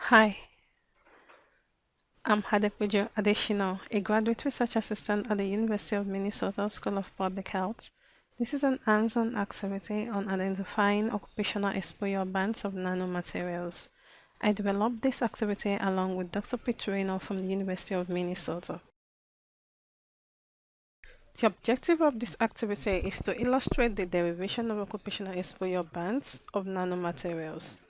Hi, I'm Hadekwejo Adeshino, a graduate research assistant at the University of Minnesota School of Public Health. This is an hands-on activity on identifying occupational exposure bands of nanomaterials. I developed this activity along with Dr. Petrino from the University of Minnesota. The objective of this activity is to illustrate the derivation of occupational exposure bands of nanomaterials.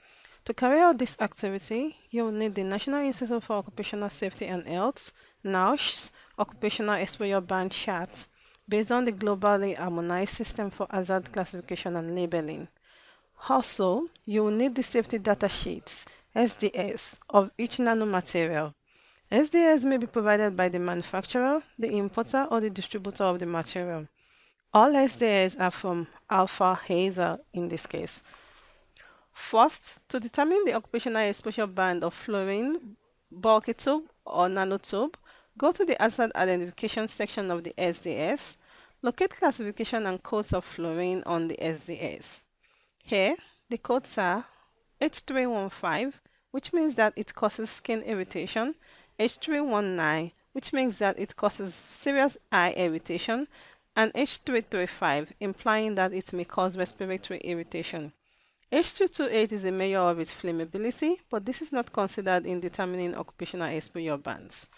To carry out this activity, you will need the National Institute for Occupational Safety and Health, NIOSH's Occupational Exposure Band chart, based on the globally harmonized system for hazard classification and labeling. Also, you will need the safety data sheets, SDS, of each nanomaterial SDS may be provided by the manufacturer, the importer, or the distributor of the material. All SDS are from Alfa Aesar in this case. First, to determine the occupational exposure band of fullerene, bulky tube, or nanotube, go to the hazard identification section of the SDS, locate classification and codes of fullerene on the SDS. Here, the codes are H315, which means that it causes skin irritation, H319, which means that it causes serious eye irritation, and H335, implying that it may cause respiratory irritation. H228 is a measure of its flammability, but this is not considered in determining occupational exposure bands.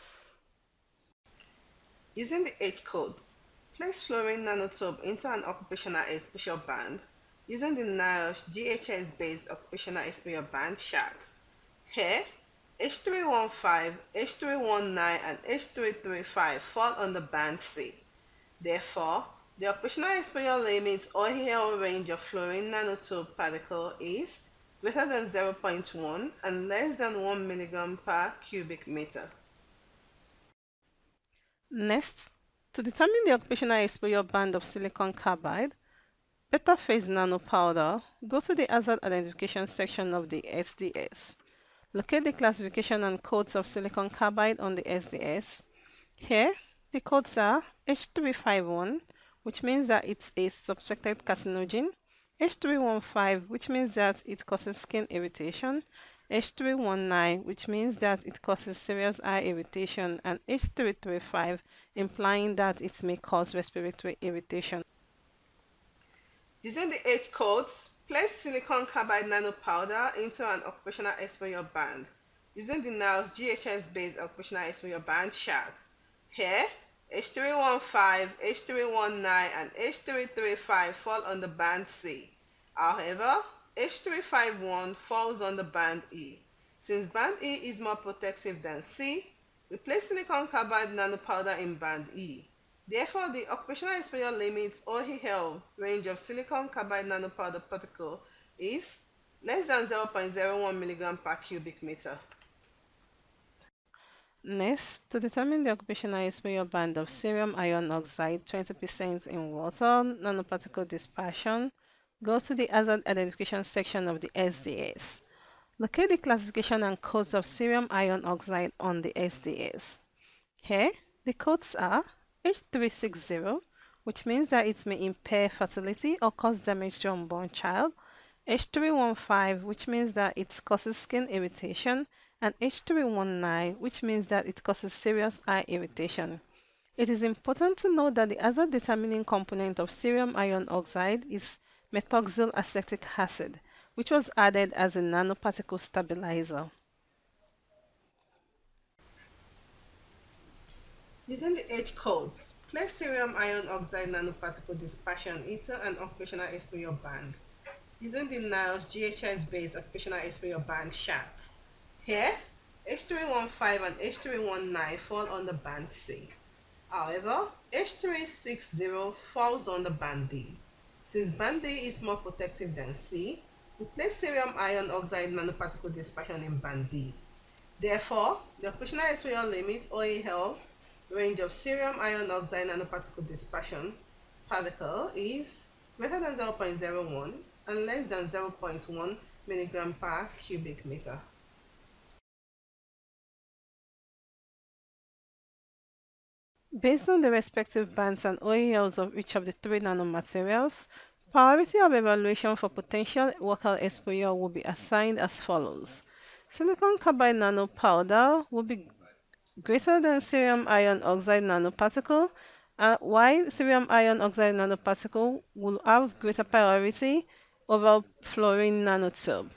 Using the H codes, place fullerene nanotube into an occupational exposure band using the NIOSH GHS-based occupational exposure band chart. Here, H315, H319, and H335 fall under band C. Therefore, the occupational exposure limit OEL range of fullerene nanotube particle is greater than 0.1 and less than 1 mg per cubic meter. Next, to determine the occupational exposure band of silicon carbide, beta phase nanopowder, go to the hazard identification section of the SDS. Locate the classification and codes of silicon carbide on the SDS. Here, the codes are H351, which means that it's a suspected carcinogen, H315, which means that it causes skin irritation, H319, which means that it causes serious eye irritation, and H335, implying that it may cause respiratory irritation. Using the H codes, Place silicon carbide nanopowder into an occupational exposure band using the NIOSH GHS-based occupational exposure band chart. Here, H315, H319, and H335 fall on the band C. However, H351 falls on the band E. Since band E is more protective than C, we place silicon carbide nanopowder in band E. Therefore, the occupational exposure limit OEL range of silicon carbide nanopowder particle is less than 0.01 mg per cubic meter. Next, to determine the occupational exposure band of cerium iron oxide 20% in water nanoparticle dispersion, go to the hazard identification section of the SDS. Locate the classification and codes of cerium iron oxide on the SDS. Here, the codes are H360, which means that it may impair fertility or cause damage to unborn child. H315, which means that it causes skin irritation. And H319, which means that it causes serious eye irritation. It is important to note that the hazard determining component of cerium iron oxide is methoxyacetic acid, which was added as a nanoparticle stabilizer. Using the H codes, place cerium iron oxide nanoparticle dispersion into an occupational exposure band using the NIOSH GHS-based occupational exposure band chart. Here, H315 and H319 fall on the band C. However, H360 falls on the band D. Since band D is more protective than C, we place cerium iron oxide nanoparticle dispersion in band D. Therefore, the occupational exposure limit OEL range of cerium iron oxide nanoparticle dispersion particle is greater than 0.01 and less than 0.1 milligram per cubic meter. Based on the respective bands and OELs of each of the three nanomaterials, priority of evaluation for potential local exposure will be assigned as follows. Silicon carbide nanopowder will be greater than cerium iron oxide nanoparticle, uh, while cerium iron oxide nanoparticle will have greater priority over fullerene nanotube.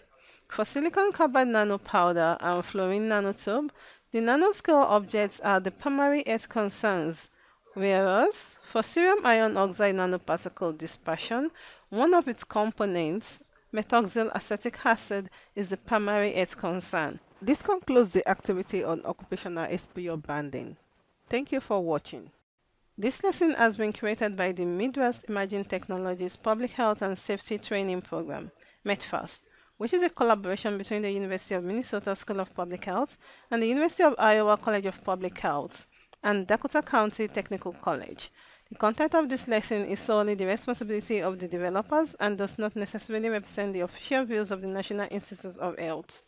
For silicon carbide nanopowder and fullerene nanotube, the nanoscale objects are the primary earth concerns, whereas for cerium iron oxide nanoparticle dispersion, one of its components, methoxyacetic acid, is the primary earth concern. This concludes the activity on occupational exposure banding. Thank you for watching. This lesson has been created by the Midwest Emerging Technologies Public Health and Safety Training Program, METPHAST, which is a collaboration between the University of Minnesota School of Public Health and the University of Iowa College of Public Health and Dakota County Technical College. The content of this lesson is solely the responsibility of the developers and does not necessarily represent the official views of the National Institutes of Health.